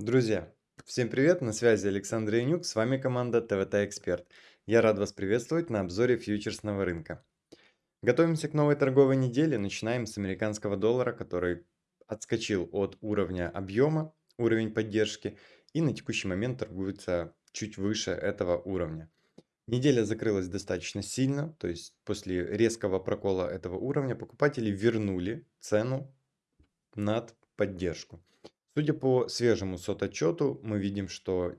Друзья, всем привет, на связи Александр Янюк, с вами команда ТВТ Эксперт. Я рад вас приветствовать на обзоре фьючерсного рынка. Готовимся к новой торговой неделе, начинаем с американского доллара, который отскочил от уровня объема, уровень поддержки, и на текущий момент торгуется чуть выше этого уровня. Неделя закрылась достаточно сильно, то есть после резкого прокола этого уровня покупатели вернули цену над поддержку. Судя по свежему сот-отчету, мы видим, что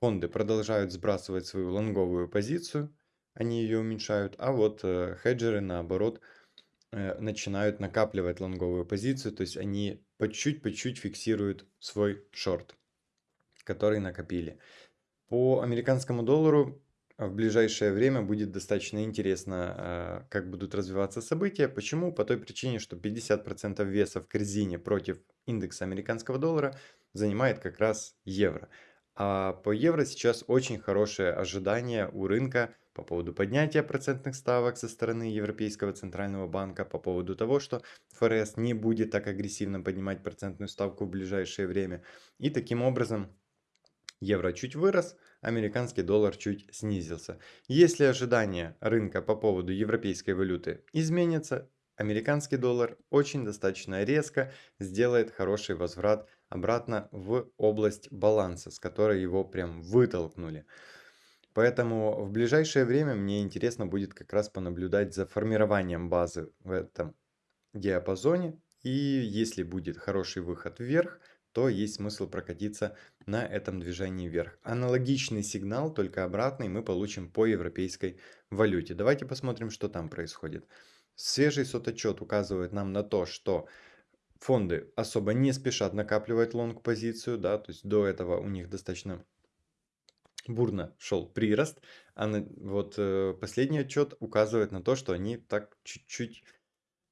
фонды продолжают сбрасывать свою лонговую позицию, они ее уменьшают, а вот э, хеджеры, наоборот, э, начинают накапливать лонговую позицию, то есть они по чуть-чуть, по чуть фиксируют свой шорт, который накопили. По американскому доллару в ближайшее время будет достаточно интересно, а, как будут развиваться события. Почему? По той причине, что 50% веса в корзине против индекса американского доллара занимает как раз евро. А по евро сейчас очень хорошее ожидание у рынка по поводу поднятия процентных ставок со стороны Европейского Центрального Банка, по поводу того, что ФРС не будет так агрессивно поднимать процентную ставку в ближайшее время. И таким образом евро чуть вырос, американский доллар чуть снизился. Если ожидания рынка по поводу европейской валюты изменятся, американский доллар очень достаточно резко сделает хороший возврат обратно в область баланса, с которой его прям вытолкнули. Поэтому в ближайшее время мне интересно будет как раз понаблюдать за формированием базы в этом диапазоне. И если будет хороший выход вверх, то есть смысл прокатиться на этом движении вверх. Аналогичный сигнал, только обратный, мы получим по европейской валюте. Давайте посмотрим, что там происходит. Свежий сототчет указывает нам на то, что фонды особо не спешат накапливать лонг-позицию, да, то есть до этого у них достаточно бурно шел прирост, а на, вот э, последний отчет указывает на то, что они так чуть-чуть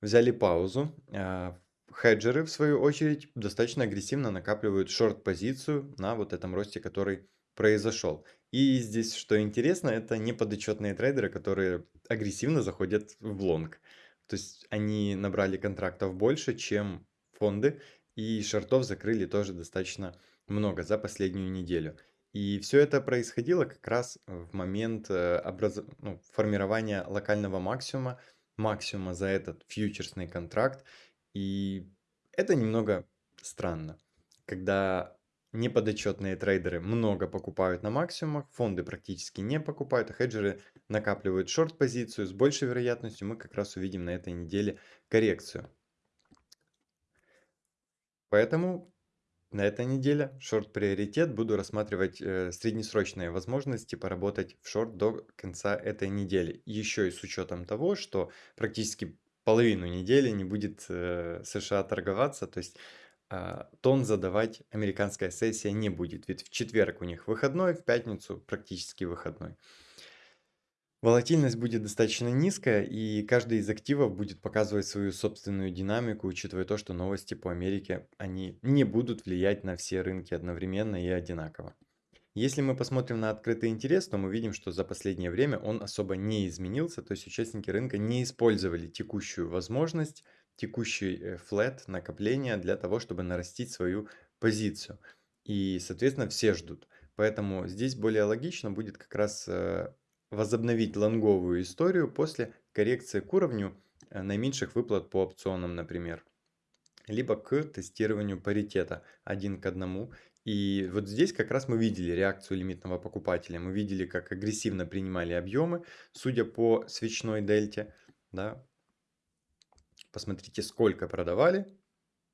взяли паузу. Э, Хеджеры, в свою очередь, достаточно агрессивно накапливают шорт-позицию на вот этом росте, который произошел. И здесь, что интересно, это не подотчетные трейдеры, которые агрессивно заходят в лонг. То есть они набрали контрактов больше, чем фонды, и шортов закрыли тоже достаточно много за последнюю неделю. И все это происходило как раз в момент э, образ... ну, формирования локального максимума, максимума за этот фьючерсный контракт. И это немного странно, когда неподотчетные трейдеры много покупают на максимумах, фонды практически не покупают, а хеджеры накапливают шорт-позицию. С большей вероятностью мы как раз увидим на этой неделе коррекцию. Поэтому на этой неделе шорт-приоритет буду рассматривать э, среднесрочные возможности поработать в шорт до конца этой недели. Еще и с учетом того, что практически половину недели не будет э, США торговаться, то есть э, тон задавать американская сессия не будет, ведь в четверг у них выходной, в пятницу практически выходной. Волатильность будет достаточно низкая, и каждый из активов будет показывать свою собственную динамику, учитывая то, что новости по Америке, они не будут влиять на все рынки одновременно и одинаково. Если мы посмотрим на открытый интерес, то мы видим, что за последнее время он особо не изменился, то есть участники рынка не использовали текущую возможность, текущий э, флет накопления для того, чтобы нарастить свою позицию. И, соответственно, все ждут. Поэтому здесь более логично будет как раз э, возобновить лонговую историю после коррекции к уровню э, наименьших выплат по опционам, например либо к тестированию паритета один к одному. И вот здесь как раз мы видели реакцию лимитного покупателя. Мы видели, как агрессивно принимали объемы, судя по свечной дельте. Да. Посмотрите, сколько продавали,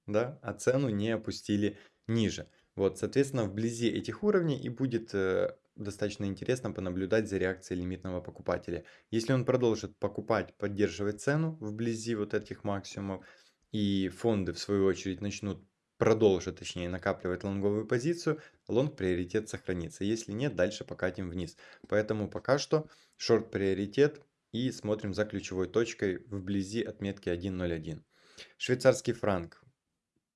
да, а цену не опустили ниже. Вот, соответственно, вблизи этих уровней и будет э, достаточно интересно понаблюдать за реакцией лимитного покупателя. Если он продолжит покупать, поддерживать цену вблизи вот этих максимумов, и фонды в свою очередь начнут продолжит, точнее, накапливать лонговую позицию, лонг приоритет сохранится. Если нет, дальше покатим вниз. Поэтому пока что шорт приоритет и смотрим за ключевой точкой вблизи отметки 1.01. Швейцарский франк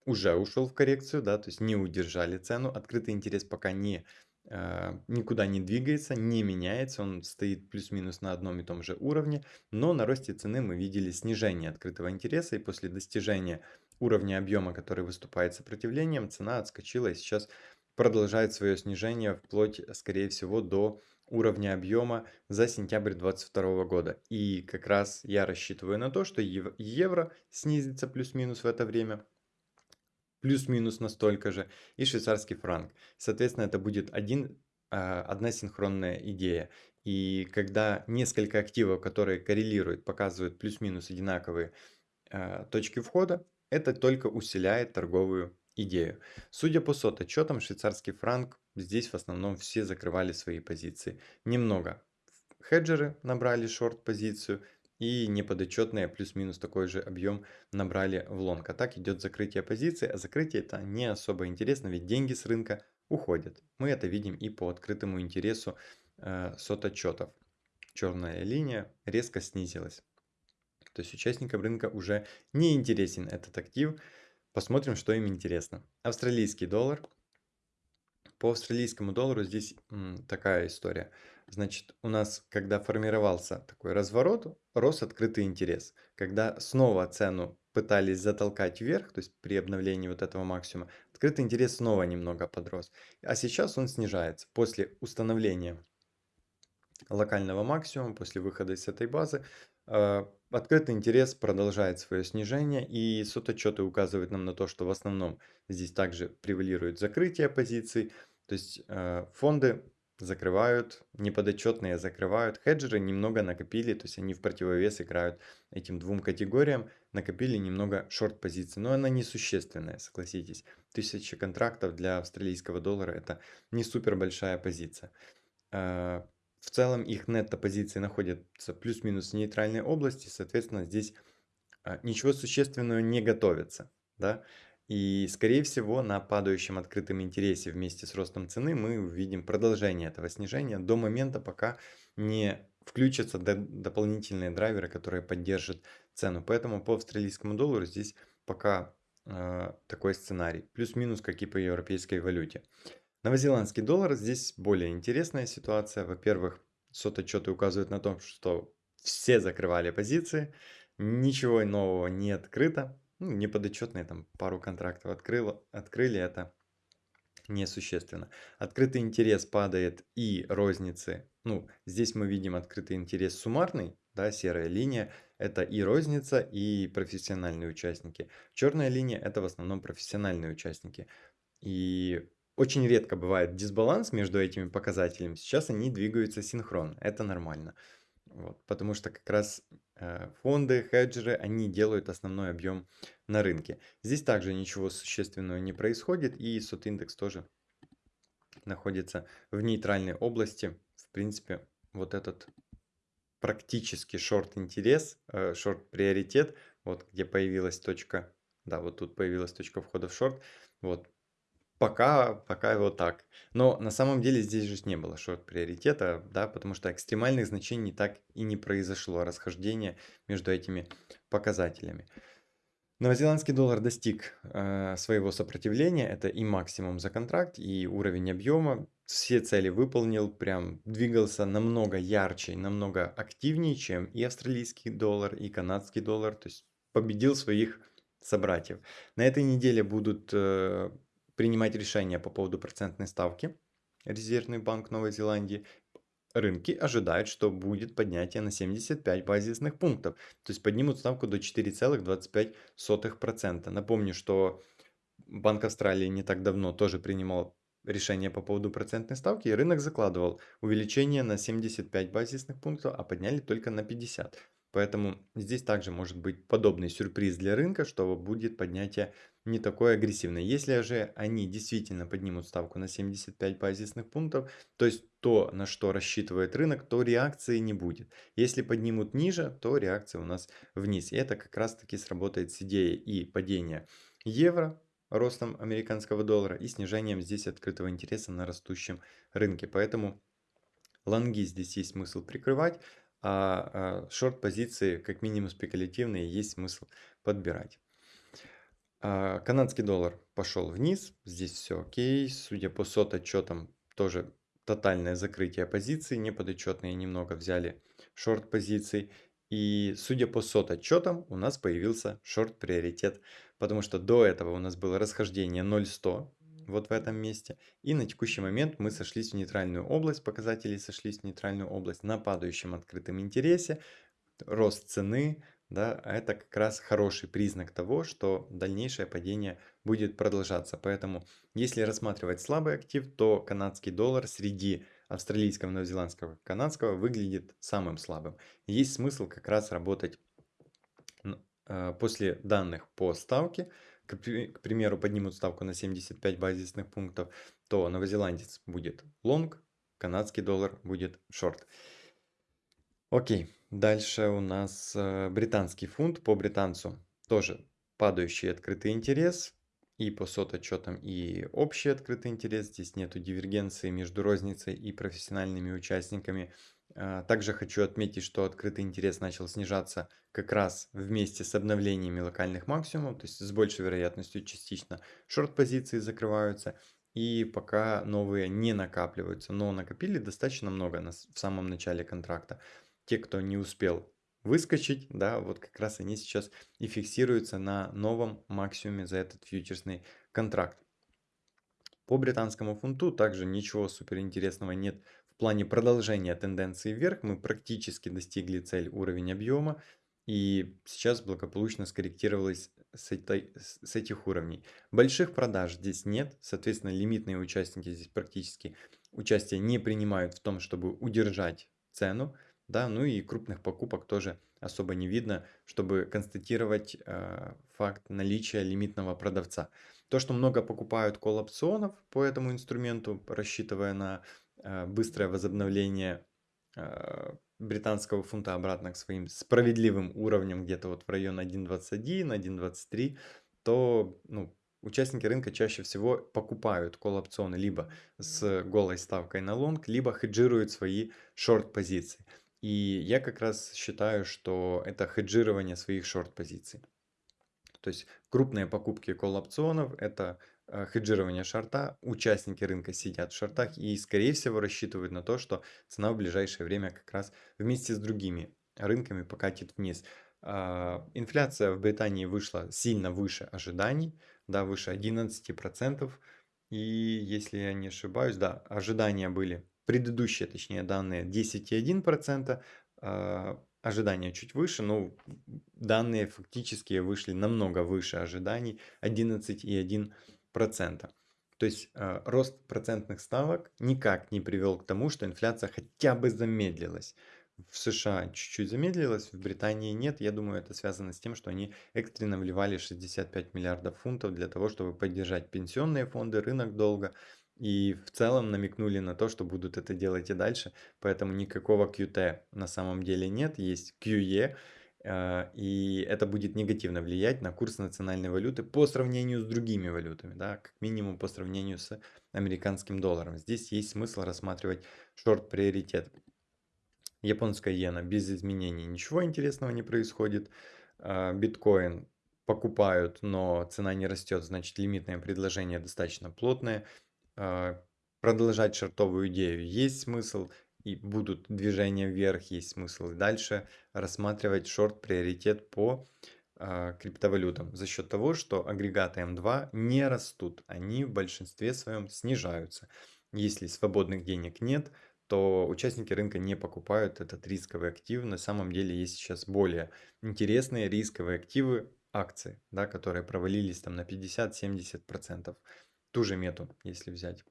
уже ушел в коррекцию, да, то есть не удержали цену. Открытый интерес пока не э, никуда не двигается, не меняется, он стоит плюс-минус на одном и том же уровне, но на росте цены мы видели снижение открытого интереса, и после достижения уровня объема, который выступает сопротивлением, цена отскочила и сейчас продолжает свое снижение вплоть, скорее всего, до уровня объема за сентябрь 2022 года. И как раз я рассчитываю на то, что евро снизится плюс-минус в это время, плюс-минус настолько же, и швейцарский франк. Соответственно, это будет один, а, одна синхронная идея. И когда несколько активов, которые коррелируют, показывают плюс-минус одинаковые а, точки входа, это только усиляет торговую идею. Судя по сот отчетам, швейцарский франк, здесь в основном все закрывали свои позиции. Немного хеджеры набрали шорт-позицию, и неподотчетные плюс-минус такой же объем набрали в лонг. А так идет закрытие позиции, а закрытие это не особо интересно, ведь деньги с рынка уходят. Мы это видим и по открытому интересу э, сот отчетов. Черная линия резко снизилась. То есть участникам рынка уже не интересен этот актив. Посмотрим, что им интересно. Австралийский доллар. По австралийскому доллару здесь м, такая история. Значит, у нас, когда формировался такой разворот, рос открытый интерес. Когда снова цену пытались затолкать вверх, то есть при обновлении вот этого максимума, открытый интерес снова немного подрос. А сейчас он снижается. После установления локального максимума, после выхода из этой базы, э, Открытый интерес продолжает свое снижение, и сототчеты указывают нам на то, что в основном здесь также превалирует закрытие позиций, то есть э, фонды закрывают, неподотчетные закрывают, хеджеры немного накопили, то есть они в противовес играют этим двум категориям, накопили немного шорт позиций, но она несущественная, согласитесь. Тысяча контрактов для австралийского доллара это не супер большая позиция. В целом их нетто-позиции находятся плюс-минус в нейтральной области, соответственно, здесь а, ничего существенного не готовится. Да? И, скорее всего, на падающем открытом интересе вместе с ростом цены мы увидим продолжение этого снижения до момента, пока не включатся дополнительные драйверы, которые поддержат цену. Поэтому по австралийскому доллару здесь пока э, такой сценарий. Плюс-минус, как и по европейской валюте. Новозеландский доллар, здесь более интересная ситуация. Во-первых, сототчеты указывают на том, что все закрывали позиции, ничего нового не открыто. Ну, неподотчетные там пару контрактов открыло, открыли, это несущественно. Открытый интерес падает и розницы. Ну, здесь мы видим открытый интерес суммарный, да, серая линия. Это и розница, и профессиональные участники. Черная линия это в основном профессиональные участники. И очень редко бывает дисбаланс между этими показателями. Сейчас они двигаются синхронно. Это нормально. Вот, потому что как раз э, фонды, хеджеры, они делают основной объем на рынке. Здесь также ничего существенного не происходит. И сот индекс тоже находится в нейтральной области. В принципе, вот этот практически шорт-интерес, э, шорт-приоритет, вот где появилась точка, да, вот тут появилась точка входа в шорт, вот Пока, пока вот так. Но на самом деле здесь же не было шорт-приоритета, да, потому что экстремальных значений так и не произошло расхождение между этими показателями. Новозеландский доллар достиг э, своего сопротивления, это и максимум за контракт, и уровень объема. Все цели выполнил, прям двигался намного ярче, намного активнее, чем и австралийский доллар, и канадский доллар, то есть победил своих собратьев. На этой неделе будут э, принимать решения по поводу процентной ставки. Резервный банк Новой Зеландии. Рынки ожидают, что будет поднятие на 75 базисных пунктов. То есть поднимут ставку до 4,25%. Напомню, что Банк Австралии не так давно тоже принимал решение по поводу процентной ставки, и рынок закладывал увеличение на 75 базисных пунктов, а подняли только на 50. Поэтому здесь также может быть подобный сюрприз для рынка, что будет поднятие не такое агрессивное. Если же они действительно поднимут ставку на 75 базисных пунктов, то есть то, на что рассчитывает рынок, то реакции не будет. Если поднимут ниже, то реакция у нас вниз. И это как раз таки сработает с идеей и падения евро, ростом американского доллара и снижением здесь открытого интереса на растущем рынке. Поэтому лонги здесь есть смысл прикрывать а, а шорт-позиции, как минимум спекулятивные, есть смысл подбирать. А, канадский доллар пошел вниз, здесь все окей, судя по сот отчетам тоже тотальное закрытие позиций, неподотчетные немного взяли шорт-позиций. И судя по сот отчетам, у нас появился шорт-приоритет, потому что до этого у нас было расхождение 0.100 вот в этом месте. И на текущий момент мы сошлись в нейтральную область, показатели сошлись в нейтральную область на падающем открытом интересе, рост цены, да, а это как раз хороший признак того, что дальнейшее падение будет продолжаться. Поэтому, если рассматривать слабый актив, то канадский доллар среди австралийского, новозеландского, канадского выглядит самым слабым. Есть смысл как раз работать э, после данных по ставке, к, примеру, поднимут ставку на 75 базисных пунктов, то новозеландец будет лонг, канадский доллар будет шорт. Окей, дальше у нас э, британский фунт по британцу. Тоже падающий открытый интерес, и по сототчетам, и общий открытый интерес. Здесь нету дивергенции между розницей и профессиональными участниками. А, также хочу отметить, что открытый интерес начал снижаться как раз вместе с обновлениями локальных максимумов, то есть с большей вероятностью частично шорт-позиции закрываются, и пока новые не накапливаются, но накопили достаточно много в самом начале контракта. Те, кто не успел выскочить, да, вот как раз они сейчас и фиксируются на новом максимуме за этот фьючерсный контракт. По британскому фунту также ничего суперинтересного нет плане продолжения тенденции вверх. Мы практически достигли цель уровень объема и сейчас благополучно скорректировалась с, этой, с этих уровней. Больших продаж здесь нет, соответственно лимитные участники здесь практически участие не принимают в том, чтобы удержать цену да, ну и крупных покупок тоже особо не видно, чтобы констатировать э, факт наличия лимитного продавца. То, что много покупают колл-опционов по этому инструменту, рассчитывая на быстрое возобновление э, британского фунта обратно к своим справедливым уровням, где-то вот в район 1.21, 1.23, то ну, участники рынка чаще всего покупают колл-опционы либо с голой ставкой на лонг, либо хеджируют свои шорт-позиции. И я как раз считаю, что это хеджирование своих шорт-позиций. То есть крупные покупки колл-опционов– это э, хеджирование шорта, участники рынка сидят в шортах и, скорее всего, рассчитывают на то, что цена в ближайшее время как раз вместе с другими рынками покатит вниз. А, инфляция в Британии вышла сильно выше ожиданий, да, выше 11%. И если я не ошибаюсь, да, ожидания были предыдущие, точнее, данные 10,1%, э, ожидания чуть выше, но данные фактически вышли намного выше ожиданий 11,1%. То есть э, рост процентных ставок никак не привел к тому, что инфляция хотя бы замедлилась. В США чуть-чуть замедлилась, в Британии нет. Я думаю, это связано с тем, что они экстренно вливали 65 миллиардов фунтов для того, чтобы поддержать пенсионные фонды, рынок долга. И в целом намекнули на то, что будут это делать и дальше. Поэтому никакого QT на самом деле нет, есть QE. Э, и это будет негативно влиять на курс национальной валюты по сравнению с другими валютами, да, как минимум по сравнению с американским долларом. Здесь есть смысл рассматривать шорт-приоритет. Японская иена без изменений, ничего интересного не происходит. Э, биткоин покупают, но цена не растет, значит лимитное предложение достаточно плотное. А, продолжать шартовую идею есть смысл, и будут движения вверх, есть смысл дальше рассматривать шорт-приоритет по э, криптовалютам за счет того, что агрегаты М2 не растут, они в большинстве своем снижаются. Если свободных денег нет, то участники рынка не покупают этот рисковый актив. На самом деле есть сейчас более интересные рисковые активы, акции, да, которые провалились там на 50-70% ту же мету, если взять.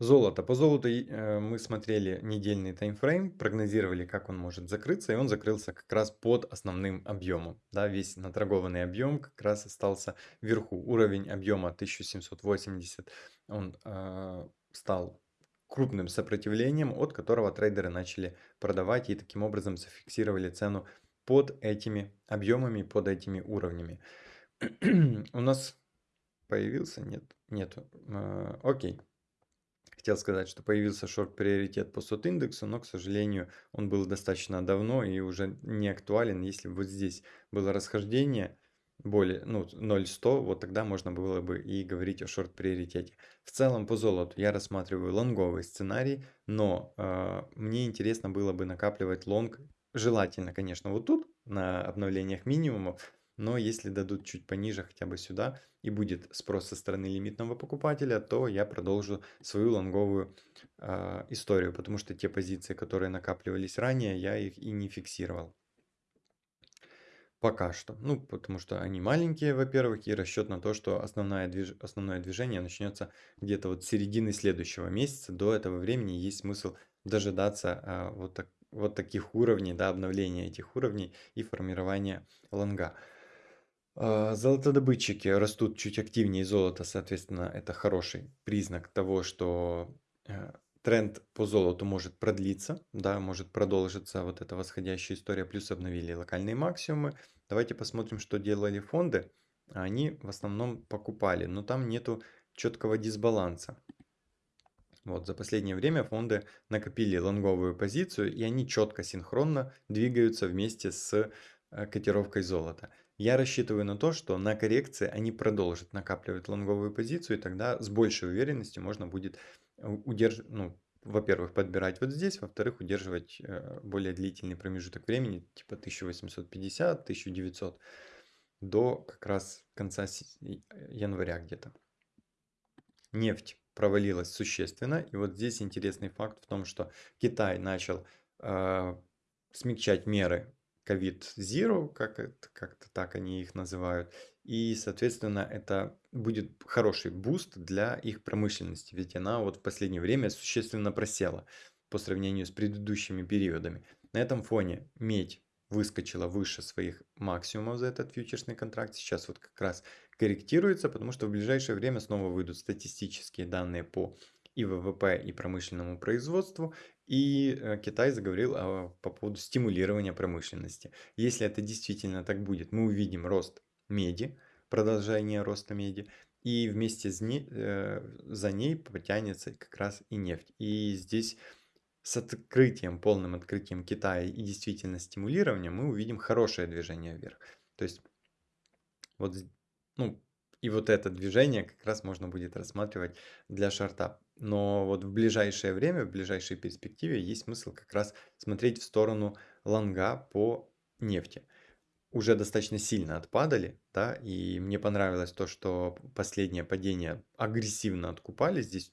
Золото. По золоту э, мы смотрели недельный таймфрейм, прогнозировали, как он может закрыться, и он закрылся как раз под основным объемом. Да, весь наторгованный объем как раз остался вверху. Уровень объема 1780, он э, стал крупным сопротивлением, от которого трейдеры начали продавать и таким образом зафиксировали цену под этими объемами, под этими уровнями. У нас Появился? Нет. Нету. А, окей. Хотел сказать, что появился шорт-приоритет по сот-индексу, но, к сожалению, он был достаточно давно и уже не актуален. Если бы вот здесь было расхождение более, ну, 0,100, вот тогда можно было бы и говорить о шорт-приоритете. В целом по золоту я рассматриваю лонговый сценарий, но э, мне интересно было бы накапливать лонг, желательно, конечно, вот тут, на обновлениях минимумов, но если дадут чуть пониже хотя бы сюда и будет спрос со стороны лимитного покупателя, то я продолжу свою лонговую э, историю, потому что те позиции, которые накапливались ранее, я их и не фиксировал. Пока что. Ну, потому что они маленькие, во-первых, и расчет на то, что основное, движ... основное движение начнется где-то вот с середины следующего месяца. До этого времени есть смысл дожидаться а, вот, так... вот таких уровней, да, обновления этих уровней и формирования лонга. А, золотодобытчики растут чуть активнее золота, соответственно, это хороший признак того, что э, тренд по золоту может продлиться, да, может продолжиться вот эта восходящая история, плюс обновили локальные максимумы. Давайте посмотрим, что делали фонды. Они в основном покупали, но там нету четкого дисбаланса. Вот, за последнее время фонды накопили лонговую позицию, и они четко, синхронно двигаются вместе с э, котировкой золота. Я рассчитываю на то, что на коррекции они продолжат накапливать лонговую позицию, и тогда с большей уверенностью можно будет удерживать, ну, во-первых, подбирать вот здесь, во-вторых, удерживать э, более длительный промежуток времени, типа 1850-1900, до как раз конца января где-то. Нефть провалилась существенно, и вот здесь интересный факт в том, что Китай начал э, смягчать меры COVID-Zero, как это, как-то так они их называют, и, соответственно, это будет хороший буст для их промышленности, ведь она вот в последнее время существенно просела по сравнению с предыдущими периодами. На этом фоне медь выскочила выше своих максимумов за этот фьючерсный контракт. Сейчас вот как раз корректируется, потому что в ближайшее время снова выйдут статистические данные по и ВВП, и промышленному производству. И э, Китай заговорил о, по поводу стимулирования промышленности. Если это действительно так будет, мы увидим рост меди, продолжение роста меди, и вместе с ней, э, за ней потянется как раз и нефть. И здесь с открытием, полным открытием Китая и действительно стимулированием мы увидим хорошее движение вверх. То есть вот, ну, и вот это движение как раз можно будет рассматривать для шарта. Но вот в ближайшее время, в ближайшей перспективе есть смысл как раз смотреть в сторону лонга по нефти. Уже достаточно сильно отпадали, да, и мне понравилось то, что последнее падение агрессивно откупали, здесь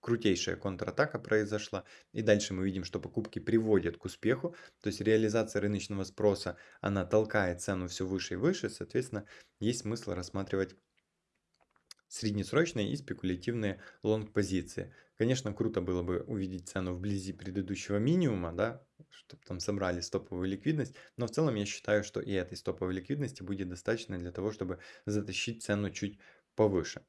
крутейшая контратака произошла, и дальше мы видим, что покупки приводят к успеху, то есть реализация рыночного спроса, она толкает цену все выше и выше, соответственно, есть смысл рассматривать среднесрочные и спекулятивные лонг-позиции. Конечно, круто было бы увидеть цену вблизи предыдущего минимума, да, чтобы там собрали стоповую ликвидность, но в целом я считаю, что и этой стоповой ликвидности будет достаточно для того, чтобы затащить цену чуть повыше.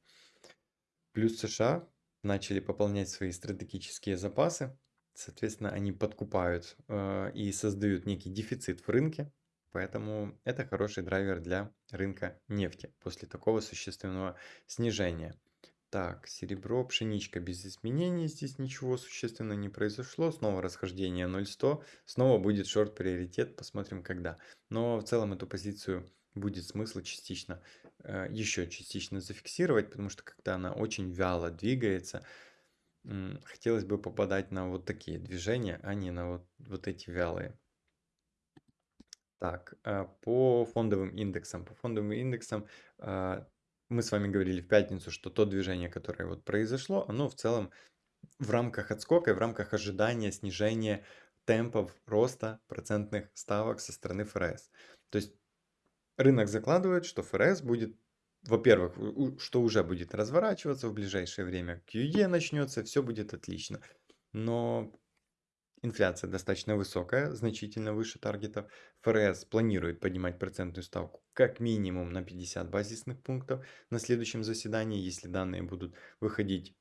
Плюс США начали пополнять свои стратегические запасы, соответственно, они подкупают э, и создают некий дефицит в рынке, поэтому это хороший драйвер для рынка нефти после такого существенного снижения. Так, серебро, пшеничка без изменений, здесь ничего существенно не произошло. Снова расхождение 0.100, снова будет шорт-приоритет, посмотрим когда. Но в целом эту позицию будет смысл частично, э, еще частично зафиксировать, потому что когда она очень вяло двигается, хотелось бы попадать на вот такие движения, а не на вот, вот эти вялые. Так, э, по фондовым индексам. По фондовым индексам э, мы с вами говорили в пятницу, что то движение, которое вот произошло, оно в целом в рамках отскока и в рамках ожидания снижения темпов роста процентных ставок со стороны ФРС. То есть рынок закладывает, что ФРС будет, во-первых, что уже будет разворачиваться в ближайшее время, QE начнется, все будет отлично. Но Инфляция достаточно высокая, значительно выше таргетов. ФРС планирует поднимать процентную ставку как минимум на 50 базисных пунктов на следующем заседании, если данные будут выходить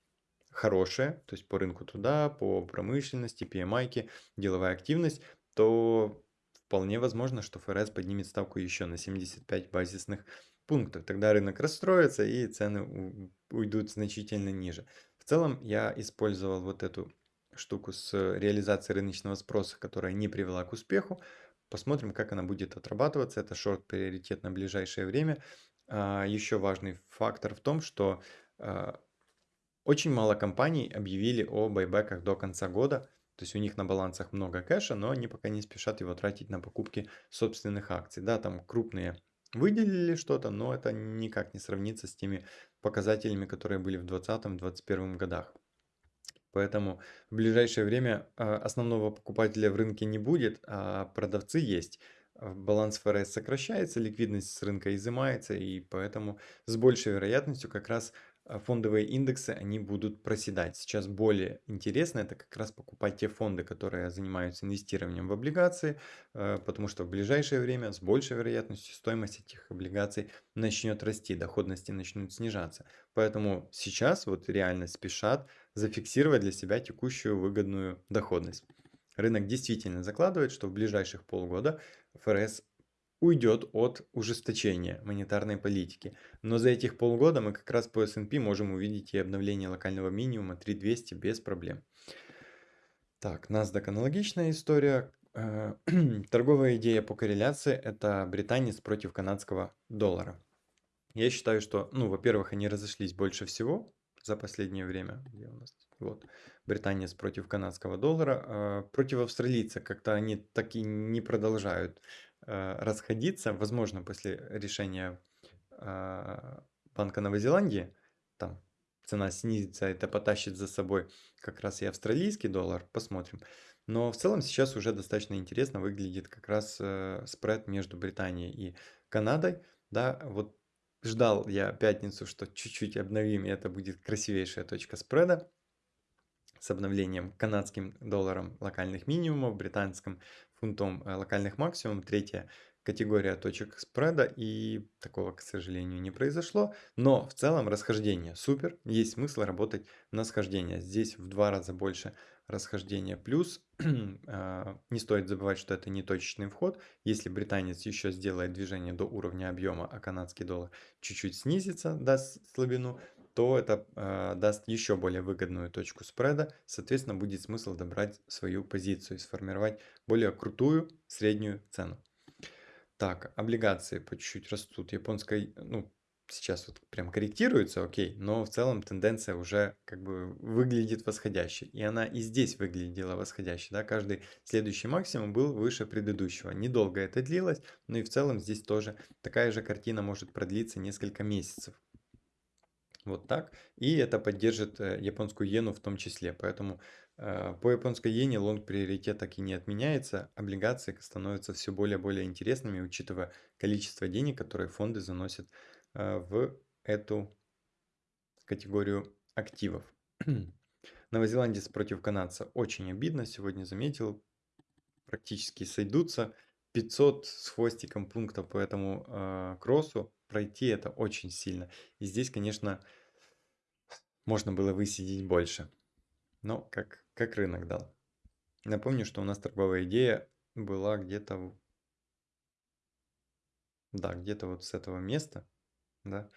хорошие, то есть по рынку труда, по промышленности, PMI, деловая активность, то вполне возможно, что ФРС поднимет ставку еще на 75 базисных пунктов. Тогда рынок расстроится и цены уйдут значительно ниже. В целом я использовал вот эту штуку с реализацией рыночного спроса, которая не привела к успеху. Посмотрим, как она будет отрабатываться. Это шорт-приоритет на ближайшее время. А, Еще важный фактор в том, что а, очень мало компаний объявили о байбеках до конца года. То есть у них на балансах много кэша, но они пока не спешат его тратить на покупки собственных акций. Да, там крупные выделили что-то, но это никак не сравнится с теми показателями, которые были в 2020-2021 годах. Поэтому в ближайшее время а, основного покупателя в рынке не будет, а продавцы есть. А, баланс ФРС сокращается, ликвидность с рынка изымается, и поэтому с большей вероятностью как раз а, фондовые индексы, они будут проседать. Сейчас более интересно это как раз покупать те фонды, которые занимаются инвестированием в облигации, потому что в ближайшее время с большей вероятностью стоимость этих облигаций начнет расти, доходности начнут снижаться. Поэтому сейчас вот реально спешат зафиксировать для себя текущую выгодную доходность. Рынок действительно закладывает, что в ближайших полгода ФРС уйдет от ужесточения монетарной политики. Но за этих полгода мы как раз по S&P можем увидеть и обновление локального минимума 3200 без проблем. Так, NASDAQ аналогичная история. Э, торговая идея по корреляции – это британец против канадского доллара. Я считаю, что, ну, во-первых, они разошлись больше всего за последнее время. Где у нас? Вот, британец против канадского доллара. А против австралийца как-то они так и не продолжают Э, расходиться, возможно, после решения а, Банка Новой Зеландии, там цена снизится, это потащит за собой как раз и австралийский доллар, посмотрим. Но в целом сейчас уже достаточно интересно выглядит как раз э, спред между Британией и Канадой. Да, вот ждал я пятницу, что чуть-чуть обновим, и это будет красивейшая точка спреда с обновлением канадским долларом локальных минимумов, британским фунтом э, локальных максимум, третья категория точек спреда, и такого, к сожалению, не произошло. Но в целом расхождение супер, есть смысл работать на схождение. Здесь в два раза больше расхождения. Плюс а, не стоит забывать, что это не точечный вход. Если британец еще сделает движение до уровня объема, а канадский доллар чуть-чуть снизится, даст слабину, то это э, даст еще более выгодную точку спреда. Соответственно, будет смысл добрать свою позицию и сформировать более крутую среднюю цену. Так, облигации по чуть-чуть растут. Японская, ну, сейчас вот прям корректируется, окей, но в целом тенденция уже как бы выглядит восходящей. И она и здесь выглядела восходящей, да, каждый следующий максимум был выше предыдущего. Недолго это длилось, но и в целом здесь тоже такая же картина может продлиться несколько месяцев. Вот так. И это поддержит э, японскую иену в том числе. Поэтому по японской иене лонг приоритет так и не отменяется. Облигации становятся все более и более интересными, учитывая количество денег, которые фонды заносят э, в эту категорию активов. Новозеландец против канадца очень обидно. Сегодня заметил, практически сойдутся. 500 с хвостиком пунктов по этому э, кроссу пройти это очень сильно. И здесь, конечно, можно было высидеть больше. Но как, как рынок дал. Напомню, что у нас торговая идея была где-то... Да, где-то вот с этого места. Да.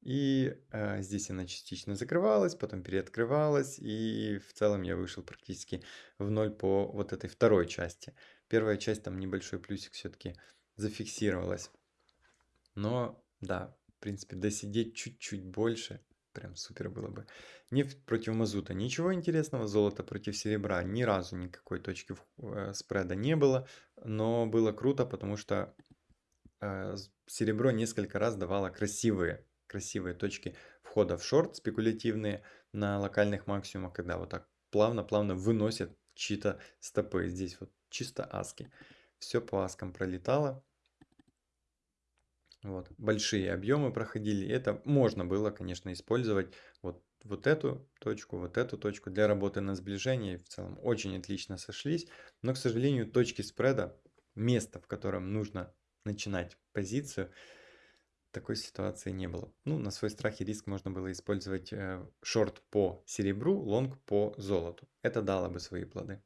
И э, здесь она частично закрывалась, потом переоткрывалась. И в целом я вышел практически в ноль по вот этой второй части. Первая часть, там небольшой плюсик все-таки зафиксировалась. Но да, в принципе, досидеть чуть-чуть больше, прям супер было бы. Нефть против мазута, ничего интересного, золото против серебра, ни разу никакой точки э, спреда не было, но было круто, потому что э, серебро несколько раз давало красивые, красивые точки входа в шорт, спекулятивные, на локальных максимумах, когда вот так плавно-плавно выносят чьи-то стопы. Здесь вот чисто аски. Все по аскам пролетало. Вот, большие объемы проходили. Это можно было, конечно, использовать вот, вот эту точку, вот эту точку для работы на сближение. В целом очень отлично сошлись. Но, к сожалению, точки спреда, место, в котором нужно начинать позицию, такой ситуации не было. Ну, на свой страх и риск можно было использовать э, шорт по серебру, лонг по золоту. Это дало бы свои плоды.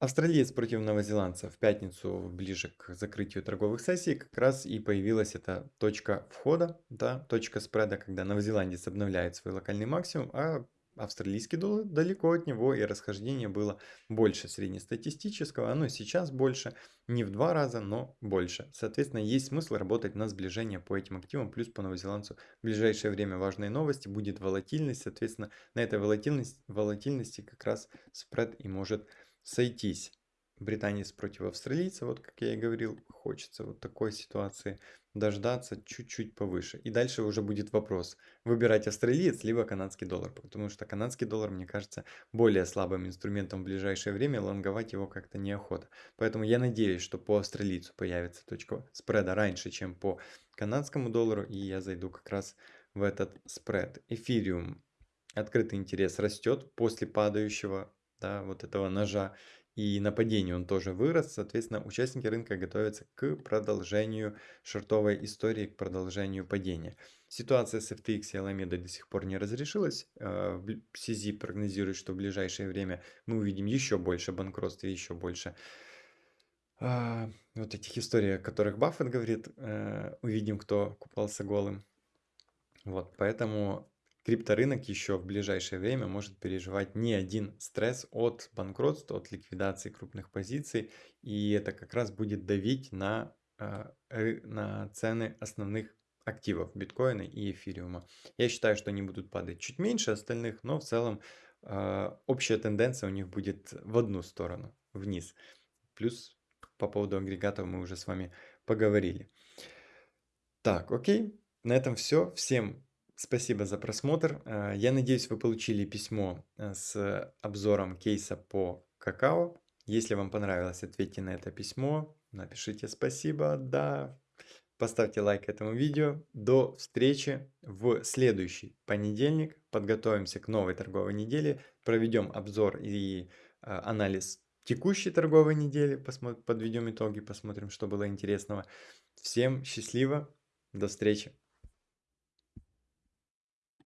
Австралиец против новозеландца в пятницу ближе к закрытию торговых сессий как раз и появилась эта точка входа, да, точка спреда, когда новозеландец обновляет свой локальный максимум, а австралийский доллар далеко от него и расхождение было больше среднестатистического, оно сейчас больше, не в два раза, но больше. Соответственно, есть смысл работать на сближение по этим активам, плюс по новозеландцу в ближайшее время важные новости, будет волатильность, соответственно, на этой волатильности, волатильности как раз спред и может сойтись. Британец против австралийца, вот как я и говорил, хочется вот такой ситуации дождаться чуть-чуть повыше. И дальше уже будет вопрос, выбирать австралиец либо канадский доллар, потому что канадский доллар, мне кажется, более слабым инструментом в ближайшее время, лонговать его как-то неохота. Поэтому я надеюсь, что по австралийцу появится точка спреда раньше, чем по канадскому доллару, и я зайду как раз в этот спред. Эфириум, открытый интерес растет после падающего, да, вот этого ножа и нападение он тоже вырос. Соответственно, участники рынка готовятся к продолжению шортовой истории, к продолжению падения. Ситуация с FTX и Alameda до сих пор не разрешилась. CZ прогнозирует, что в ближайшее время мы увидим еще больше банкротств и еще больше а, вот этих историй, о которых Баффет говорит. Э, увидим, кто купался голым. Вот, поэтому крипторынок еще в ближайшее время может переживать не один стресс от банкротства, от ликвидации крупных позиций, и это как раз будет давить на, а, на цены основных активов биткоина и эфириума. Я считаю, что они будут падать чуть меньше остальных, но в целом а, общая тенденция у них будет в одну сторону, вниз. Плюс по поводу агрегатов мы уже с вами поговорили. Так, окей, на этом все. Всем Спасибо за просмотр. Э, я надеюсь, вы получили письмо э, с обзором кейса по какао. Если вам понравилось, ответьте на это письмо, напишите спасибо, да, поставьте лайк этому видео. До встречи в следующий понедельник. Подготовимся к новой торговой неделе, проведем обзор и э, анализ текущей торговой недели, подведем итоги, посмотрим, что было интересного. Всем счастливо, до встречи.